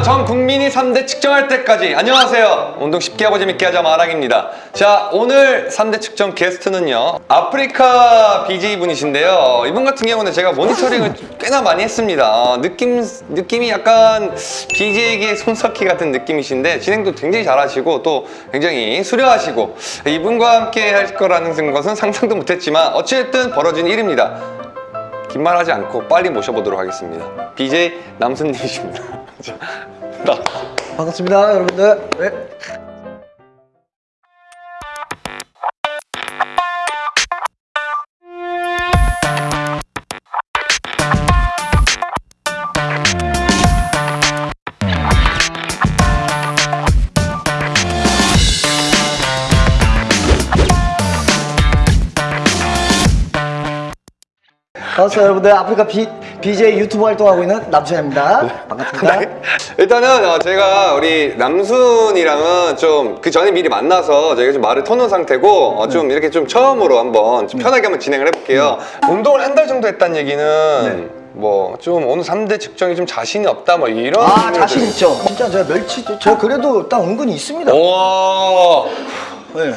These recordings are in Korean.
자, 전 국민이 3대 측정할 때까지 안녕하세요. 운동 쉽게 하고 재밌게 하자 마랑입니다. 자, 오늘 3대 측정 게스트는요. 아프리카 BJ 분이신데요. 이분 같은 경우는 제가 모니터링을 꽤나 많이 했습니다. 어, 느낌, 느낌이 약간 BJ에게 손석희 같은 느낌이신데 진행도 굉장히 잘하시고 또 굉장히 수려하시고 이분과 함께 할 거라는 것은 상상도 못했지만 어찌됐든 벌어진 일입니다. 긴 말하지 않고 빨리 모셔보도록 하겠습니다. BJ 남순님이십니다. 자, 나. 반갑습니다, 여러분들. 네. 반갑습니다, 여러분들. 아프리카 비, BJ 유튜브 활동하고 있는 남순입니다. 반갑습니다. 네. 일단은 어, 제가 우리 남순이랑은 좀 그 전에 미리 만나서 저희가 좀 말을 터놓은 상태고 어, 좀 이렇게 좀 처음으로 한번 좀 편하게 한번 진행을 해볼게요. 운동을 한 달 정도 했다는 얘기는 뭐좀 오늘 3대 측정이 좀 자신이 없다 뭐 이런 아. 자신 있죠. 진짜 제가 멸치 저 그래도 딱 은근히 있습니다. 와 네.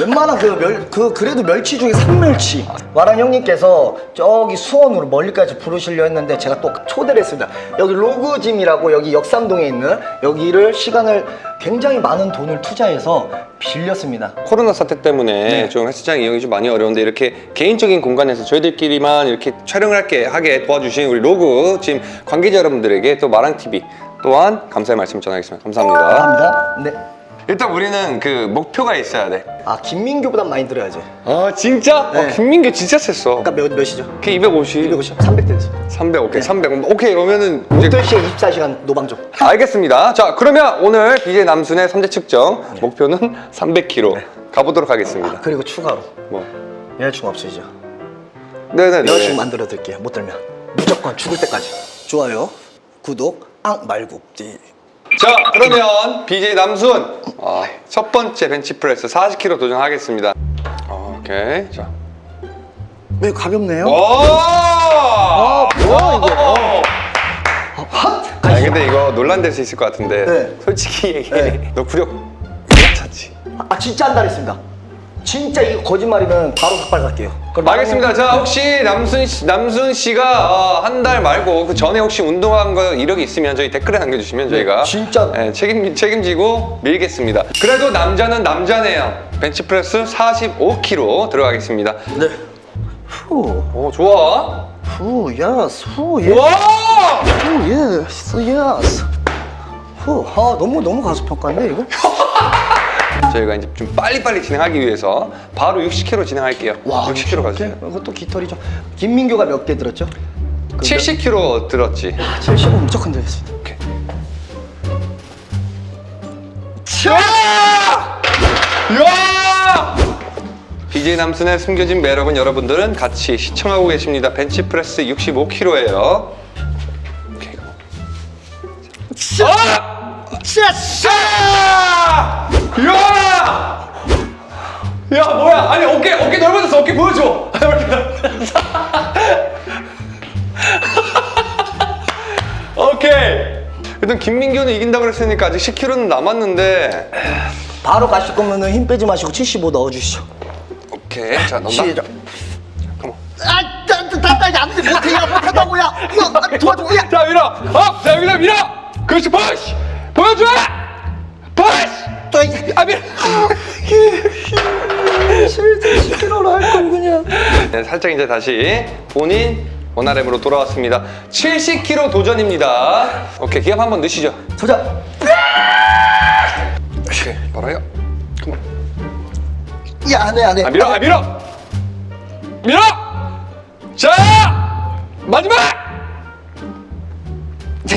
웬만한 그 멸 그 그래도 멸치 중에 산멸치. 말왕 형님께서 저기 수원으로 멀리까지 부르시려 했는데 제가 또 초대를 했습니다. 여기 로그짐이라고 여기 역삼동에 있는 여기를 시간을 굉장히 많은 돈을 투자해서 빌렸습니다. 코로나 사태 때문에 네. 좀 헬스장 이용이 좀 많이 어려운데 이렇게 개인적인 공간에서 저희들끼리만 이렇게 촬영을 할게 하게 도와주신 우리 로그짐 관계자 여러분들에게 또 말왕 TV 또한 감사의 말씀 전하겠습니다. 감사합니다. 감사합니다. 네. 일단 우리는 그 목표가 있어야 돼. 아 김민규보단 많이 들어야죠. 아 진짜? 네. 어, 김민규 진짜 셌어. 아까 몇 몇이죠? 걔 250. 250, 300 됐어요. 300 오케이 네. 300 오케이 그러면은 이제 8시에 24시간 노방종. 알겠습니다. 자 그러면 오늘 BJ 남순의 3대 측정 목표는 300kg 가보도록 하겠습니다. 그리고 추가로 뭐 여자친구 없으시죠? 네네네. 여자친구 만들어 드릴게요. 못 들면 무조건 죽을 때까지. 좋아요, 구독, 앙 말고. 네. 자 그러면 BJ 남순 아, 첫 번째 벤치프레스 40kg 도전하겠습니다. 오케이 자. 왜 가볍네요? 오! 아 뭐야 이거? 어. 핫! 아니 근데 이거 논란될 수 있을 것 같은데 네. 솔직히 얘기해. 네. 너 구력 못 찾지? 아 진짜 한달 했습니다. 진짜 이거 거짓말이면 바로 삭발 갈게요. 알겠습니다. 자 나중에- 혹시 남순 씨, 남순 씨가 한 달 말고 그 전에 혹시 운동한 거 이력이 있으면 저희 댓글에 남겨주시면 저희가 네, 진짜. 예, 책임 책임지고 밀겠습니다. 그래도 남자는 남자네요. 벤치프레스 45kg 들어가겠습니다. 네. 후, 오 좋아. 후, yes, 후, 예, 와! 후, yes, yes. 후, 아 너무 너무 과소평가인데 이거? 저희가 이제 좀 빨리빨리 진행하기 위해서 바로 60kg 진행할게요. 60kg 가주세요. 이것도 깃털이죠. 김민규가 몇 개 들었죠? 70kg 들었지. 70은 무조건 되겠습니다. 오케이. 야! BJ 남순의 숨겨진 매력은 여러분들은 같이 시청하고 계십니다. 벤치프레스 65kg예요. 오케이. 아! 샤샤! 야! 야 뭐야? 아니 어깨 어깨 넓어졌어. 어깨 보여줘. 오케이. 일단 김민규는 이긴다고 그랬으니까 아직 10kg는 남았는데. 바로 가실 거면은 힘 빼지 마시고 75 넣어주시죠. 오케이. 자 넣나? 시작. 잠깐만. 아, 다다다 안돼 못해 야 못한다고 야. 야, 도와줘 야. 자 밀어. Up. 자 여기다 밀어. 그렇지. Push. 보여줘. 푸시. 아 밀어. 10kg로 할걸 그냥. 네, 살짝 이제 다시 본인 원RM으로 돌아왔습니다. 70kg 도전입니다. 오케이 기합 한번 넣으시죠. 도전. 오케이 바로 해요. 컴온. 야 안 해 안 해. 아 밀어. 아 밀어. 밀어. 자 마지막.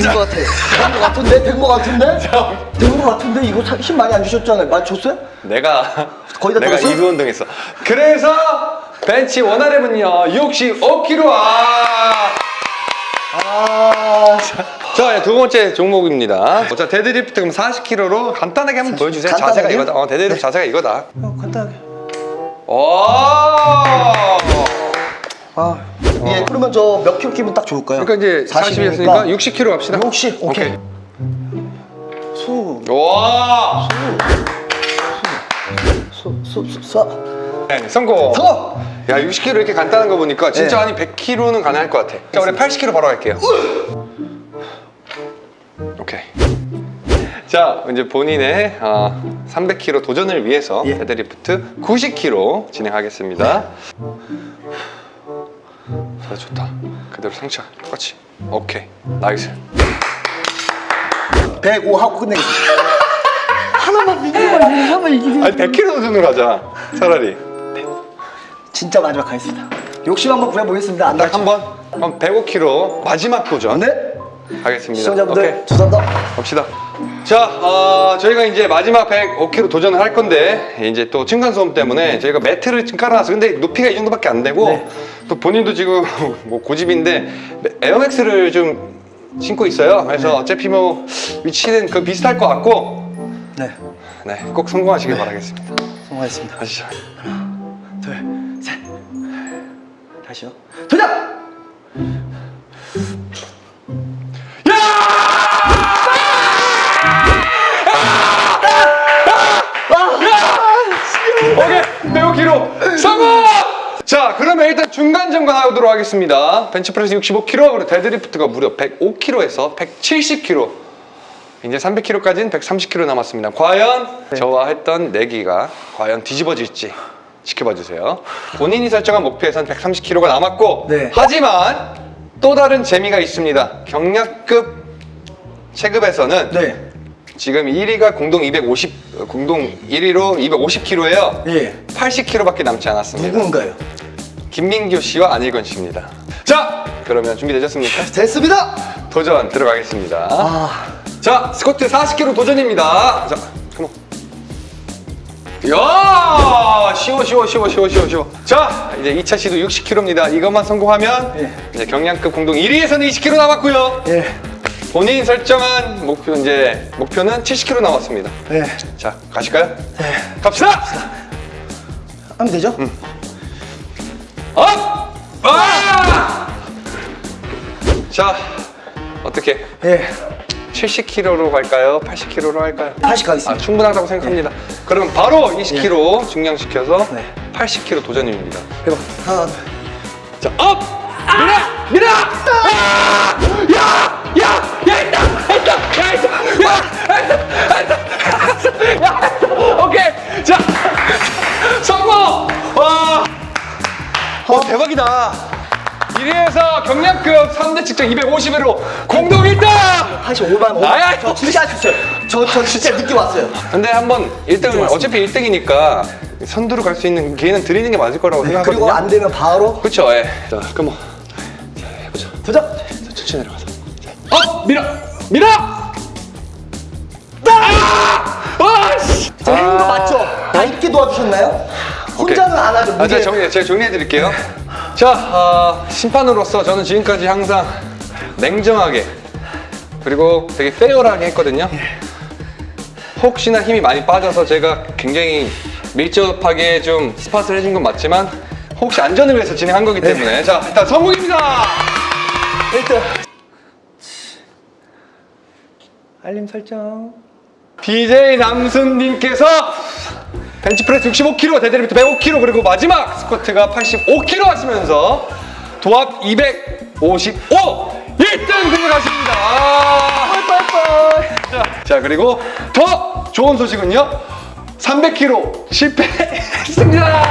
된거 같아. 된거 같은데 된거 같은데. 된거 같은데 이거 사- 힘 많이 안 주셨잖아요. 많이 줬어요? 내가 거의 다 내가? 이두 운동했어. 그래서 벤치 one RM은요 65kg. 아. 아. 자, 두 번째 종목입니다. 자, 데드리프트 그럼 40kg로 간단하게 한번 보여주세요. 자세가 간단하게? 이거다. 어, 데드리프트 네. 자세가 이거다. 어, 간단하게. 와! 아. 예, 그러면 저 몇 킬로 끼면 딱 좋을까요? 그러니까 이제 40이었으니까 60kg 갑시다. 60, 오케이. 와! 쏘쏘쏘 네, 성공! 서! 야 60kg 이렇게 간단한 거 보니까 진짜 네. 한 100kg는 가능할 것 같아 자 우리 80kg 바로 갈게요 오케이 자 이제 본인의 어, 300kg 도전을 위해서 예. 데드리프트 90kg 진행하겠습니다 자 좋다. 그대로 상체 똑같이. 오케이. Nice. 105 하고 끝내겠습니다. 하나만 이기면 하나만 이기면 아니 100kg 도전으로 하자. 차라리. 진짜 마지막 가겠습니다. 욕심 한번 부려보겠습니다 안딱 다쳐 한번? 그럼 105kg 마지막 도전. 네? 하겠습니다. 시청자분들 오케이. 죄송합니다 갑시다. 자, 어, 저희가 이제 마지막 105kg 도전을 할 건데 이제 또 층간소음 때문에 저희가 매트를 지금 깔아놨어. 근데 높이가 이 정도밖에 안 되고 네. 또 본인도 지금 뭐 고집인데 에어맥스를 좀 신고 있어요. 그래서 네. 어차피 뭐 위치는 그 비슷할 것 같고 네 네, 꼭 성공하시길 바라겠습니다. 성공하겠습니다 가시죠. 둘셋 다시요 도전! 성공! 자, 그러면 일단 중간 점검하도록 하겠습니다. 벤치프레스 65kg, 그리고 데드리프트가 무려 105kg에서 170kg. 이제 300kg까지는 130kg 남았습니다. 과연 저와 했던 내기가 과연 뒤집어질지 지켜봐 주세요. 본인이 설정한 목표에선 130kg가 남았고, 네. 하지만 또 다른 재미가 있습니다. 경량급 체급에서는 네 지금 1위가 공동 250, 어, 공동 1위로 250kg예요. 예. 80kg밖에 남지 않았습니다. 누군가요? 김민규 씨와 안일건 씨입니다. 자, 그러면 준비되셨습니까? 됐습니다 도전 들어가겠습니다. 아 자, 스쿼트 40kg 도전입니다. 자, 컴온. 야, 쉬워, 쉬워, 쉬워, 쉬워, 쉬워, 쉬워. 자, 이제 2차 시도 60kg입니다. 이것만 성공하면 예. 이제 경량급 공동 1위에서는 20kg 남았고요. 예. 본인 설정한 목표 이제 목표는 70kg 남았습니다. 예. 자, 가실까요? 네. 갑시다. 하면 되죠? Up! 아! 자, 어떻게 예. 70kg로 갈까요? 80kg로 할까요? 80 가겠습니다. 아, 충분하다고 생각합니다. 그럼 바로 20kg 중량시켜서 네. 80kg 도전입니다. 해봐. 하나, 자, up! 밀어! 밀어! 아! 야! 야! 야, 있다! 있다! 야, 있다! 야! 있다! 있다! 야! 있다! 오케이! 자! 성공! 와! 어, 대박이다! 1위에서 경량급 3대 측정 250으로 공동 1등! 85만 5만. 아야, 저 진짜 아셨어요. 저, 저 진짜 늦게 왔어요. 근데 한번 1등을 어차피 1등이니까 선두로 갈 수 있는 기회는 드리는 게 맞을 거라고 생각하거든요. 그리고 안 되면 바로 그쵸, 예. 자, 그럼 뭐. 자, 해보자. 도전! 자, 천천히 내려가서. 자, 어! 밀어! 밀어! 아! 아! 씨! 저 행운 거 맞죠? 다 있게 도와주셨나요? 혼자는 안 하죠. 아. 제가 정리, 제가 정리해 드릴게요. 자, 어, 심판으로서 저는 지금까지 항상 냉정하게 그리고 되게 페어하게 했거든요. 혹시나 힘이 많이 빠져서 제가 굉장히 밀접하게 좀 spot을 해준 건 맞지만 혹시 안전을 위해서 진행한 거기 때문에 자, 일단 성공입니다! 1등. 알림 설정. BJ 남순님께서 벤치프레스 65kg, 데드리프트 105kg, 그리고 마지막 스쿼트가 85kg 하시면서 도합 255 1등 등극하십니다. 아, 자, 자, 그리고 더 좋은 소식은요. 300kg 실패했습니다.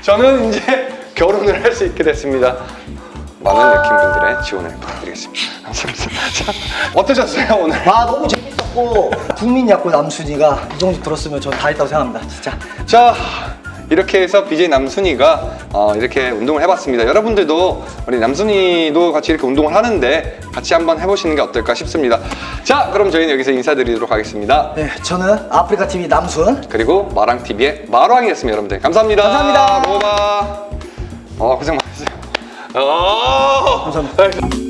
저는 이제 결혼을 할 수 있게 됐습니다. 많은 느낌분들의 지원을 부탁드리겠습니다. 어떠셨어요, 오늘? 아 너무 재밌었고 국민 야구 남순이가 이 정도 들었으면 전 다 했다고 생각합니다. 진짜. 자 이렇게 해서 BJ 남순이가 어, 이렇게 운동을 해봤습니다 여러분들도 우리 남순이도 같이 이렇게 운동을 하는데 같이 한번 해보시는 게 어떨까 싶습니다 자 그럼 저희는 여기서 인사드리도록 하겠습니다 네, 저는 아프리카 TV 남순. 그리고 마랑TV의 마랑이었습니다 여러분들 감사합니다 감사합니다. 로바 어 고생 많으셨어요 어 감사합니다.